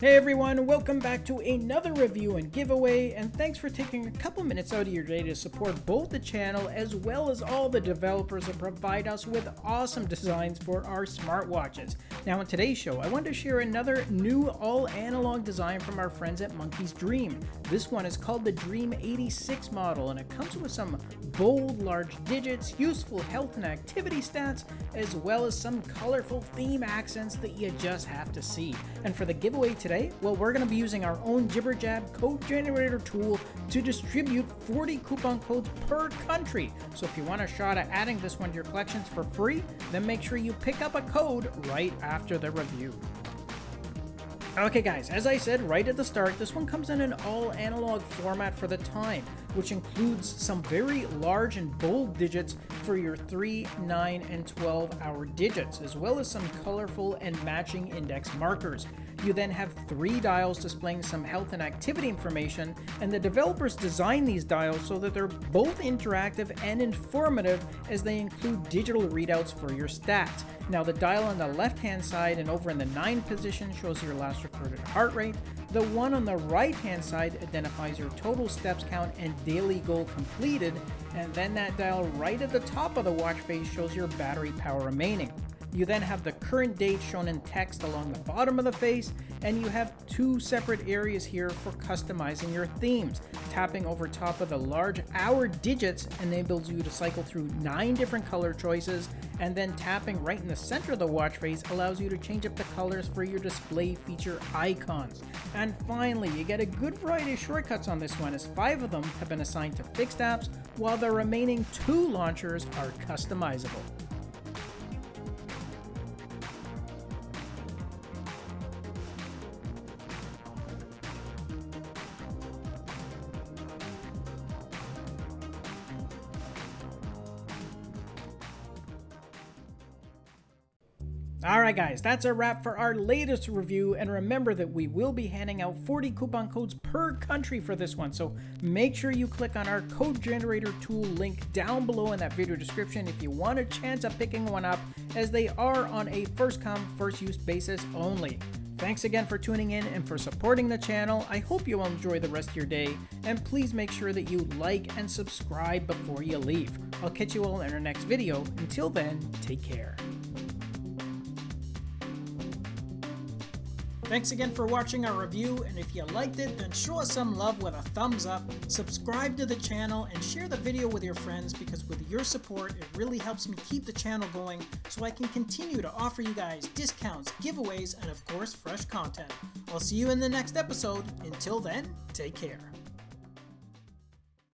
Hey everyone, welcome back to another review and giveaway, and thanks for taking a couple minutes out of your day to support both the channel as well as all the developers that provide us with awesome designs for our smartwatches. Now in today's show, I want to share another new all-analog design from our friends at Monkey's Dream. This one is called the Dream 86 model, and it comes with some bold, large digits, useful health and activity stats, as well as some colorful theme accents that you just have to see. And for the giveaway today, today? Well, we're going to be using our own Jibberjab code generator tool to distribute 40 coupon codes per country. So if you want a shot at adding this one to your collections for free, then make sure you pick up a code right after the review. Okay guys, as I said right at the start, this one comes in an all analog format for the time, which includes some very large and bold digits for your 3, 9, and 12 hour digits, as well as some colorful and matching index markers. You then have three dials displaying some health and activity information, and the developers design these dials so that they're both interactive and informative as they include digital readouts for your stats. Now the dial on the left hand side and over in the 9 position shows your last recorded heart rate, the one on the right hand side identifies your total steps count and daily goal completed, and then that dial right at the top of the watch face shows your battery power remaining. You then have the current date shown in text along the bottom of the face, and you have two separate areas here for customizing your themes. Tapping over top of the large hour digits enables you to cycle through nine different color choices, and then tapping right in the center of the watch face allows you to change up the colors for your display feature icons. And finally, you get a good variety of shortcuts on this one as five of them have been assigned to fixed apps, while the remaining two launchers are customizable. Alright guys, that's a wrap for our latest review, and remember that we will be handing out 40 coupon codes per country for this one, so make sure you click on our code generator tool link down below in that video description if you want a chance of picking one up, as they are on a first come, first use basis only. Thanks again for tuning in and for supporting the channel. I hope you enjoy the rest of your day, and please make sure that you like and subscribe before you leave. I'll catch you all in our next video. Until then, take care. Thanks again for watching our review, and if you liked it, then show us some love with a thumbs up, subscribe to the channel, and share the video with your friends because with your support, it really helps me keep the channel going so I can continue to offer you guys discounts, giveaways, and of course, fresh content. I'll see you in the next episode. Until then, take care.